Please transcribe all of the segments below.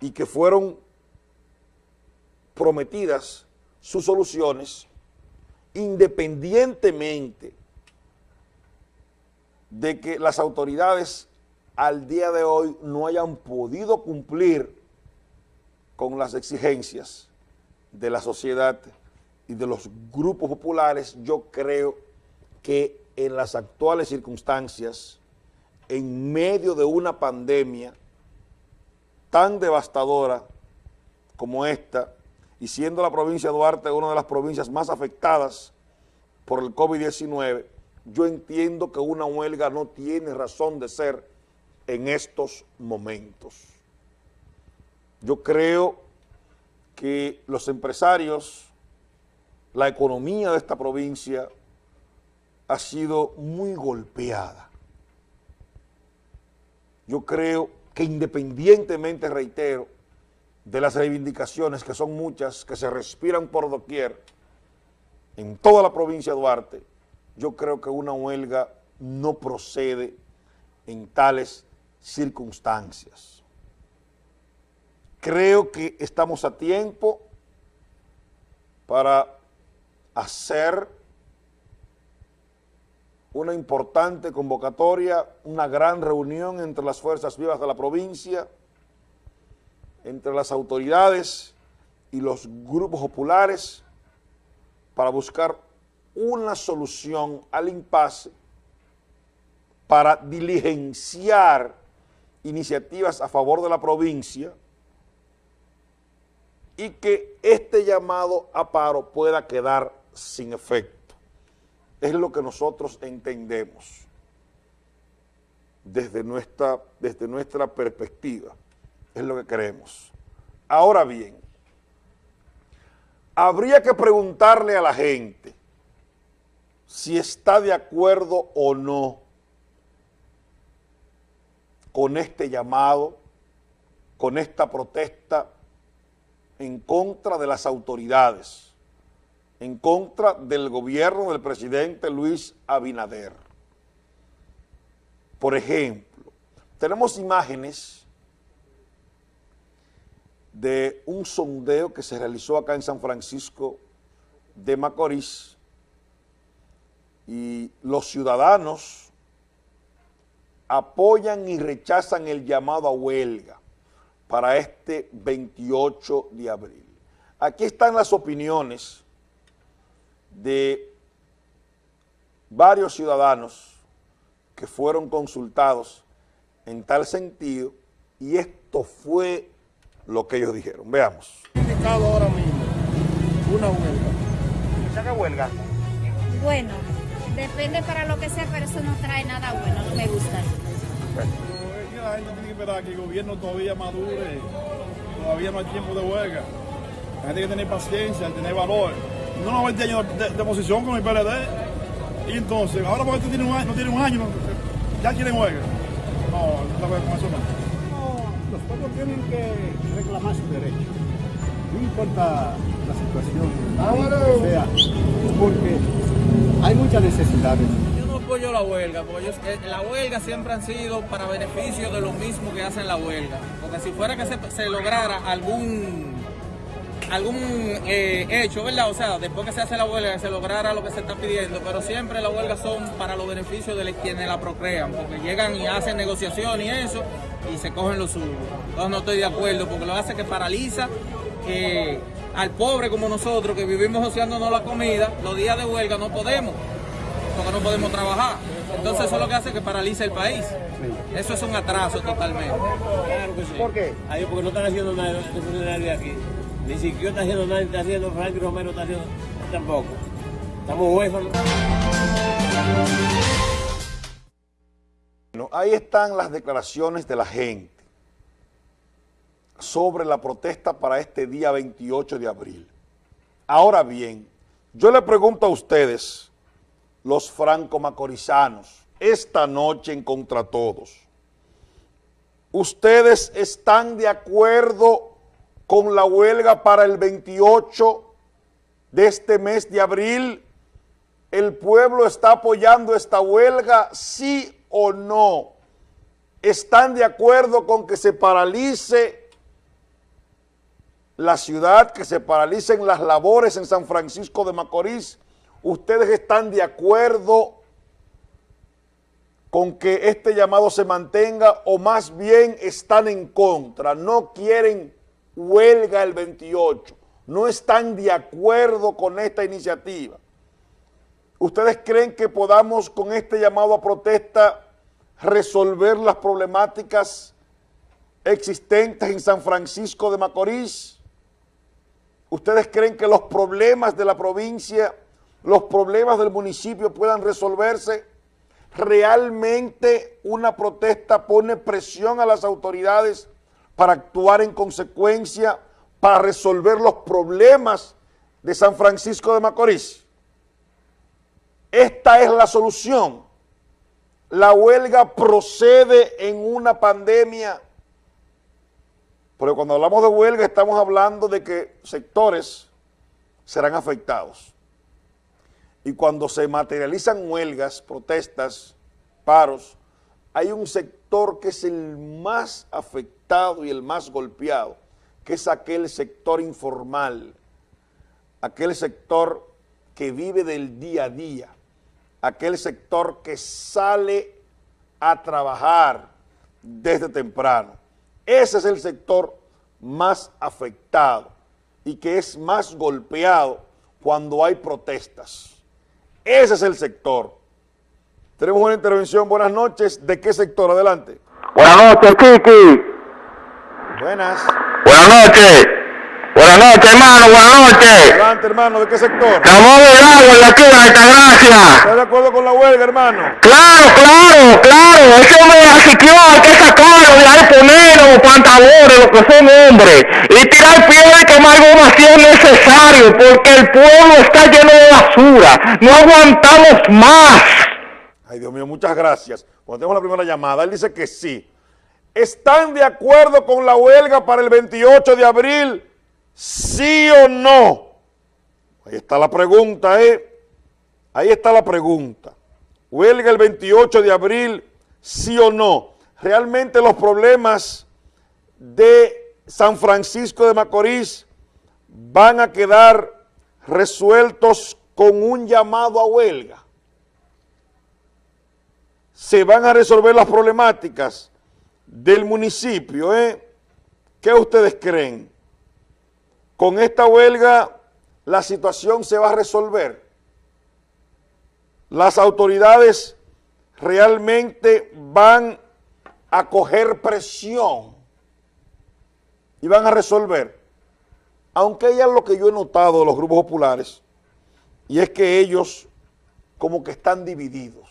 y que fueron prometidas sus soluciones independientemente de que las autoridades al día de hoy no hayan podido cumplir con las exigencias de la sociedad y de los grupos populares, yo creo que en las actuales circunstancias, en medio de una pandemia tan devastadora como esta, y siendo la provincia de Duarte una de las provincias más afectadas por el COVID-19, yo entiendo que una huelga no tiene razón de ser en estos momentos. Yo creo que los empresarios, la economía de esta provincia ha sido muy golpeada. Yo creo que independientemente, reitero, de las reivindicaciones, que son muchas, que se respiran por doquier, en toda la provincia de Duarte, yo creo que una huelga no procede en tales circunstancias. Creo que estamos a tiempo para hacer una importante convocatoria, una gran reunión entre las fuerzas vivas de la provincia, entre las autoridades y los grupos populares para buscar una solución al impasse para diligenciar iniciativas a favor de la provincia y que este llamado a paro pueda quedar sin efecto. Es lo que nosotros entendemos desde nuestra, desde nuestra perspectiva es lo que queremos. Ahora bien, habría que preguntarle a la gente si está de acuerdo o no con este llamado, con esta protesta en contra de las autoridades, en contra del gobierno del presidente Luis Abinader. Por ejemplo, tenemos imágenes de un sondeo que se realizó acá en San Francisco de Macorís y los ciudadanos apoyan y rechazan el llamado a huelga para este 28 de abril. Aquí están las opiniones de varios ciudadanos que fueron consultados en tal sentido y esto fue lo que ellos dijeron. Veamos. indicado ahora mismo una huelga. ¿Qué huelga? Bueno, depende para lo que sea, pero eso no trae nada bueno, no me gusta. Bueno. La gente tiene que esperar que el gobierno todavía madure, todavía no hay tiempo de huelga. La gente tiene que tener paciencia, tener valor. No nos 20 años de, de, oposición con el PLD. Y entonces, ahora porque tiene un año, no tiene un año, ya quieren huelga. No, no con eso no los pueblos tienen que reclamar su derecho. No importa la situación que sea, porque hay muchas necesidades. Yo no apoyo la huelga, porque eh, la huelga siempre han sido para beneficio de lo mismo que hacen la huelga. Porque si fuera que se, se lograra algún algún eh, hecho, ¿verdad? O sea, después que se hace la huelga, se lograra lo que se está pidiendo, pero siempre las huelgas son para los beneficios de quienes la procrean, porque llegan y hacen negociación y eso, y se cogen los suyos. Entonces no estoy de acuerdo, porque lo hace que paraliza eh, al pobre como nosotros, que vivimos ociándonos la comida, los días de huelga no podemos, porque no podemos trabajar. Entonces eso es lo que hace que paraliza el país. Eso es un atraso totalmente. Claro que sí. ¿Por qué? Ahí porque no están haciendo nada de aquí. Ni siquiera está haciendo nada, está haciendo Frank Romero, está haciendo tampoco. Estamos huérfanos. Bueno, ahí están las declaraciones de la gente sobre la protesta para este día 28 de abril. Ahora bien, yo le pregunto a ustedes, los franco-macorizanos, esta noche en Contra Todos, ¿ustedes están de acuerdo con la huelga para el 28 de este mes de abril? ¿El pueblo está apoyando esta huelga, sí o no? ¿Están de acuerdo con que se paralice la ciudad, que se paralicen las labores en San Francisco de Macorís. ¿Ustedes están de acuerdo con que este llamado se mantenga o más bien están en contra? No quieren huelga el 28, no están de acuerdo con esta iniciativa. ¿Ustedes creen que podamos con este llamado a protesta resolver las problemáticas existentes en San Francisco de Macorís? ¿Ustedes creen que los problemas de la provincia, los problemas del municipio puedan resolverse? ¿Realmente una protesta pone presión a las autoridades para actuar en consecuencia, para resolver los problemas de San Francisco de Macorís? Esta es la solución. La huelga procede en una pandemia porque cuando hablamos de huelga estamos hablando de que sectores serán afectados. Y cuando se materializan huelgas, protestas, paros, hay un sector que es el más afectado y el más golpeado, que es aquel sector informal, aquel sector que vive del día a día, aquel sector que sale a trabajar desde temprano ese es el sector más afectado y que es más golpeado cuando hay protestas. Ese es el sector. Tenemos una intervención. Buenas noches. ¿De qué sector? Adelante. Buenas noches, Kiki. Buenas. Buenas noches. Buenas noches, hermano, buenas noches. Adelante, hermano, ¿de qué sector? Ramón Delgado, de aquí de Altagracia. ¿Estás de acuerdo con la huelga, hermano? Claro, claro, claro. Ese hombre de asiquió hay que sacarlo de ahí, ponerlo, pantalones, los que son hombres. Y tirar piedra y quemar goma si es necesario, porque el pueblo está lleno de basura. No aguantamos más. Ay, Dios mío, muchas gracias. Cuando tenemos la primera llamada, él dice que sí. ¿Están de acuerdo con la huelga para el 28 de abril? ¿Sí o no? Ahí está la pregunta, ¿eh? Ahí está la pregunta. Huelga el 28 de abril, ¿sí o no? Realmente los problemas de San Francisco de Macorís van a quedar resueltos con un llamado a huelga. Se van a resolver las problemáticas del municipio, ¿eh? ¿Qué ustedes creen? con esta huelga la situación se va a resolver. Las autoridades realmente van a coger presión y van a resolver. Aunque hay lo que yo he notado de los grupos populares, y es que ellos como que están divididos.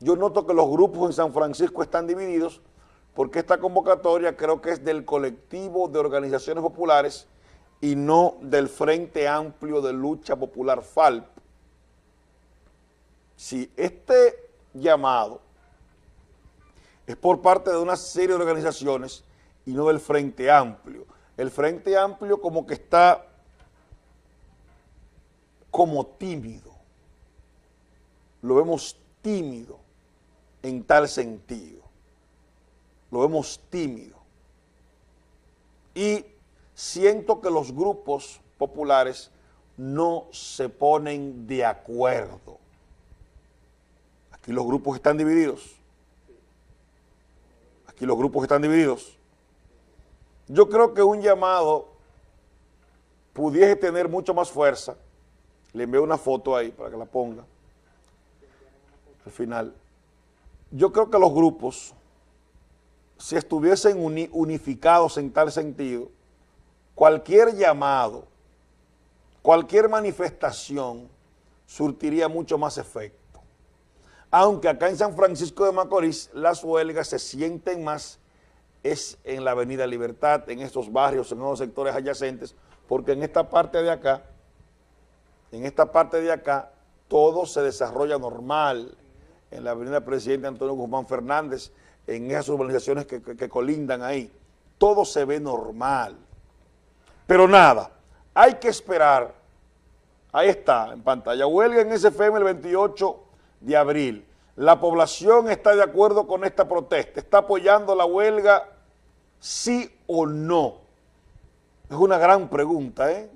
Yo noto que los grupos en San Francisco están divididos porque esta convocatoria creo que es del colectivo de organizaciones populares y no del Frente Amplio de Lucha Popular FALP. Si este llamado es por parte de una serie de organizaciones y no del Frente Amplio. El Frente Amplio como que está como tímido. Lo vemos tímido en tal sentido lo vemos tímido. Y siento que los grupos populares no se ponen de acuerdo. Aquí los grupos están divididos. Aquí los grupos están divididos. Yo creo que un llamado pudiese tener mucho más fuerza. Le envío una foto ahí para que la ponga. Al final. Yo creo que los grupos si estuviesen unificados en tal sentido, cualquier llamado, cualquier manifestación surtiría mucho más efecto. Aunque acá en San Francisco de Macorís las huelgas se sienten más es en la Avenida Libertad, en estos barrios, en los sectores adyacentes, porque en esta parte de acá, en esta parte de acá, todo se desarrolla normal. En la Avenida Presidente Antonio Guzmán Fernández, en esas urbanizaciones que, colindan ahí. Todo se ve normal. Pero nada, hay que esperar. Ahí está, en pantalla. Huelga en SFM el 28 de abril. La población está de acuerdo con esta protesta. ¿Está apoyando la huelga sí o no? Es una gran pregunta, ¿eh?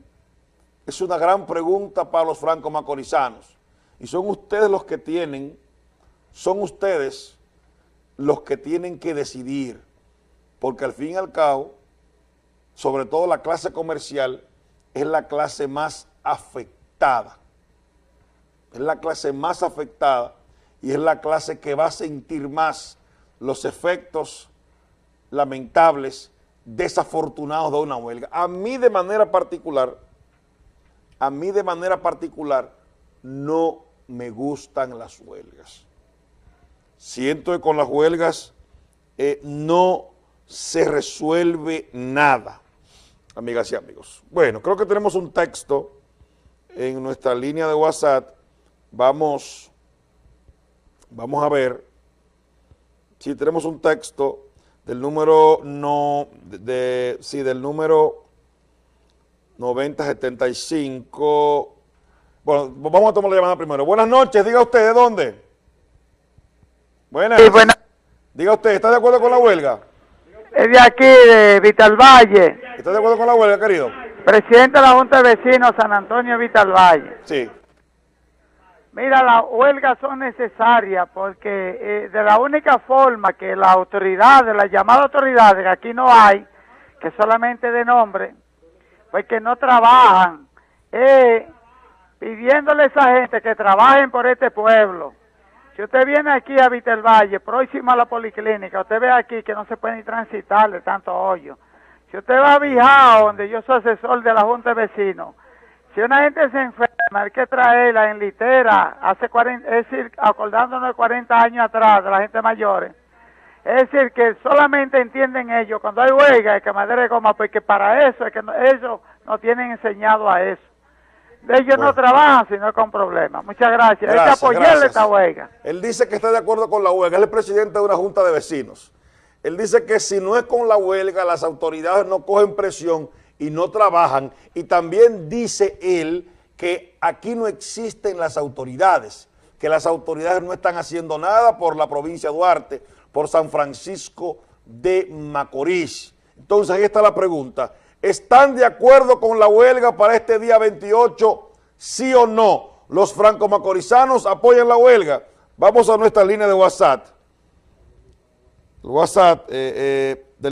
Es una gran pregunta para los franco-macorizanos. Y son ustedes los que tienen, son ustedes los que tienen que decidir, porque al fin y al cabo, sobre todo la clase comercial, es la clase más afectada. Es la clase más afectada y es la clase que va a sentir más los efectos lamentables, desafortunados de una huelga. A mí de manera particular, a mí de manera particular, no me gustan las huelgas. Siento que con las huelgas eh, no se resuelve nada, amigas y amigos. Bueno, creo que tenemos un texto en nuestra línea de WhatsApp. Vamos, vamos a ver si tenemos un texto del número no, de, sí, del número 9075. Bueno, vamos a tomar la llamada primero. Buenas noches, diga usted, ¿de dónde? Buenas. Sí. Diga usted, ¿está de acuerdo con la huelga? Es de aquí, de Vital Valle, ¿Está de acuerdo con la huelga, querido? presidente de la Junta de Vecinos San Antonio Vital Valle. Sí. Mira, las huelgas son necesarias porque eh, de la única forma que las autoridades, las llamadas autoridades, que aquí no hay, que solamente de nombre, pues que no trabajan, eh, pidiéndole a esa gente que trabajen por este pueblo. Si usted viene aquí a Vitel Valle, próximo a la policlínica, usted ve aquí que no se puede ni transitar de tanto hoyo. Si usted va a Bijao, donde yo soy asesor de la Junta de Vecinos, si una gente se enferma, hay que traerla en litera, hace 40, es decir, acordándonos de 40 años atrás, de la gente mayores. Es decir, que solamente entienden ellos cuando hay huelga, que madera de goma, porque para eso, es que ellos no tienen enseñado a eso. Ellos no trabajan sino con problemas. Muchas gracias. hay que apoyarle gracias. esta huelga. Él dice que está de acuerdo con la huelga, él es el presidente de una junta de vecinos. Él dice que si no es con la huelga, las autoridades no cogen presión y no trabajan. Y también dice él que aquí no existen las autoridades, que las autoridades no están haciendo nada por la provincia de Duarte, por San Francisco de Macorís. Entonces ahí está la pregunta. ¿Están de acuerdo con la huelga para este día 28? ¿Sí o no? Los franco-macorizanos apoyan la huelga. Vamos a nuestra línea de WhatsApp. WhatsApp, eh, eh,